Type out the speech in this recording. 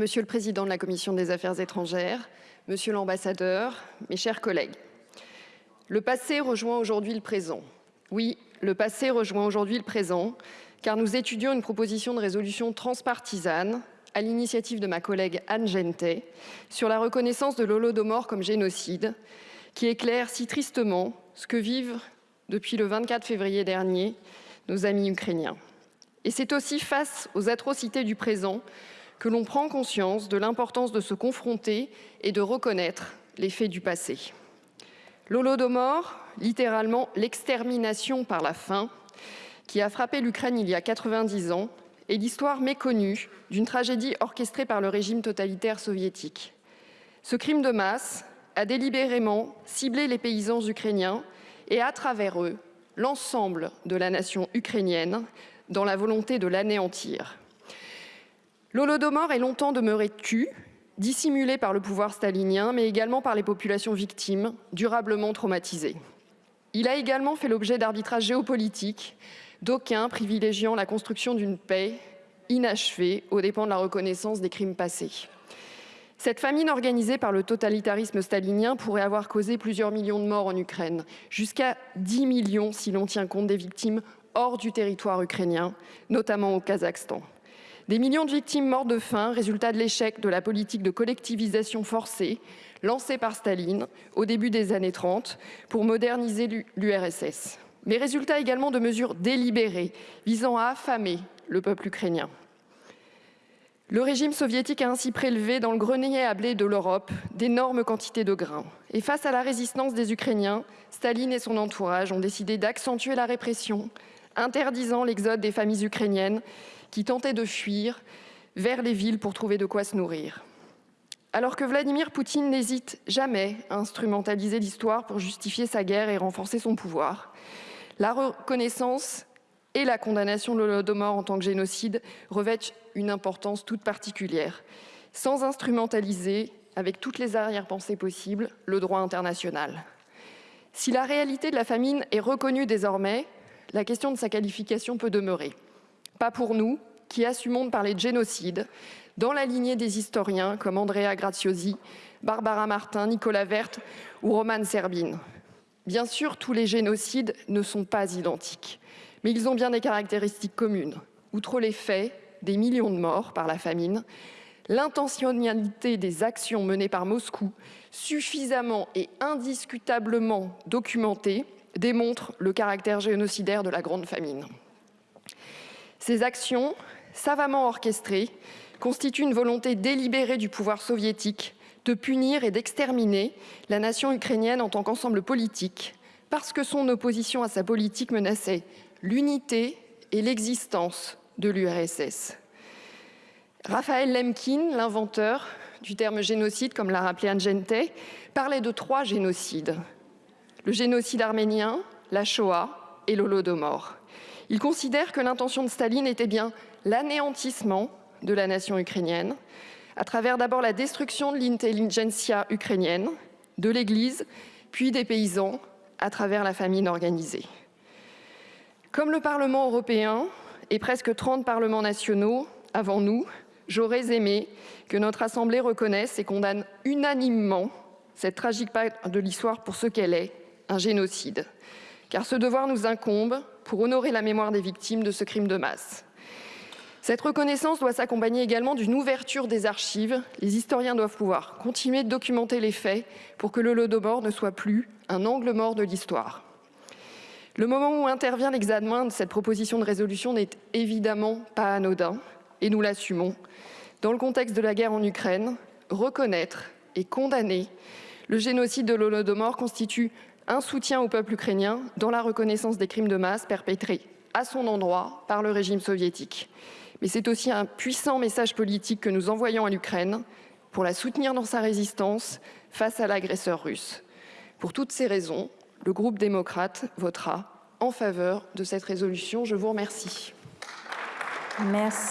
Monsieur le Président de la Commission des Affaires étrangères, Monsieur l'ambassadeur, mes chers collègues, le passé rejoint aujourd'hui le présent. Oui, le passé rejoint aujourd'hui le présent, car nous étudions une proposition de résolution transpartisane à l'initiative de ma collègue Anne Gentet sur la reconnaissance de l'Holodomor comme génocide, qui éclaire si tristement ce que vivent depuis le 24 février dernier nos amis ukrainiens. Et c'est aussi face aux atrocités du présent que l'on prend conscience de l'importance de se confronter et de reconnaître les faits du passé. L'Holodomor, littéralement l'extermination par la faim, qui a frappé l'Ukraine il y a 90 ans, est l'histoire méconnue d'une tragédie orchestrée par le régime totalitaire soviétique. Ce crime de masse a délibérément ciblé les paysans ukrainiens et, à travers eux, l'ensemble de la nation ukrainienne dans la volonté de l'anéantir. L'Holodomor est longtemps demeuré tu, dissimulé par le pouvoir stalinien, mais également par les populations victimes, durablement traumatisées. Il a également fait l'objet d'arbitrages géopolitiques, d'aucuns privilégiant la construction d'une paix inachevée aux dépens de la reconnaissance des crimes passés. Cette famine organisée par le totalitarisme stalinien pourrait avoir causé plusieurs millions de morts en Ukraine, jusqu'à 10 millions si l'on tient compte des victimes hors du territoire ukrainien, notamment au Kazakhstan. Des millions de victimes mortes de faim, résultat de l'échec de la politique de collectivisation forcée lancée par Staline au début des années 30 pour moderniser l'URSS. Mais résultat également de mesures délibérées visant à affamer le peuple ukrainien. Le régime soviétique a ainsi prélevé dans le grenier à blé de l'Europe d'énormes quantités de grains. Et face à la résistance des Ukrainiens, Staline et son entourage ont décidé d'accentuer la répression, interdisant l'exode des familles ukrainiennes qui tentaient de fuir vers les villes pour trouver de quoi se nourrir. Alors que Vladimir Poutine n'hésite jamais à instrumentaliser l'histoire pour justifier sa guerre et renforcer son pouvoir, la reconnaissance et la condamnation de l'Holodomor en tant que génocide revêtent une importance toute particulière, sans instrumentaliser, avec toutes les arrière-pensées possibles, le droit international. Si la réalité de la famine est reconnue désormais, la question de sa qualification peut demeurer. Pas pour nous, qui assumons de parler de génocide, dans la lignée des historiens comme Andrea Graziosi, Barbara Martin, Nicolas Vert ou Roman Serbine. Bien sûr, tous les génocides ne sont pas identiques mais ils ont bien des caractéristiques communes. Outre les faits, des millions de morts par la famine, l'intentionnalité des actions menées par Moscou, suffisamment et indiscutablement documentées, démontre le caractère génocidaire de la Grande Famine. Ces actions, savamment orchestrées, constituent une volonté délibérée du pouvoir soviétique de punir et d'exterminer la nation ukrainienne en tant qu'ensemble politique, parce que son opposition à sa politique menaçait l'unité et l'existence de l'URSS. Raphaël Lemkin, l'inventeur du terme génocide, comme l'a rappelé Anne parlait de trois génocides. Le génocide arménien, la Shoah et l'Holodomor. Il considère que l'intention de Staline était bien l'anéantissement de la nation ukrainienne, à travers d'abord la destruction de l'intelligentsia ukrainienne, de l'Église, puis des paysans, à travers la famine organisée. Comme le Parlement européen et presque 30 parlements nationaux avant nous, j'aurais aimé que notre Assemblée reconnaisse et condamne unanimement cette tragique part de l'histoire pour ce qu'elle est, un génocide. Car ce devoir nous incombe pour honorer la mémoire des victimes de ce crime de masse. Cette reconnaissance doit s'accompagner également d'une ouverture des archives. Les historiens doivent pouvoir continuer de documenter les faits pour que le Lodomor ne soit plus un angle mort de l'histoire. Le moment où intervient l'examen de cette proposition de résolution n'est évidemment pas anodin, et nous l'assumons. Dans le contexte de la guerre en Ukraine, reconnaître et condamner le génocide de l'Holodomor constitue un soutien au peuple ukrainien dans la reconnaissance des crimes de masse perpétrés à son endroit par le régime soviétique. Mais c'est aussi un puissant message politique que nous envoyons à l'Ukraine pour la soutenir dans sa résistance face à l'agresseur russe. Pour toutes ces raisons, le groupe démocrate votera en faveur de cette résolution. Je vous remercie. Merci.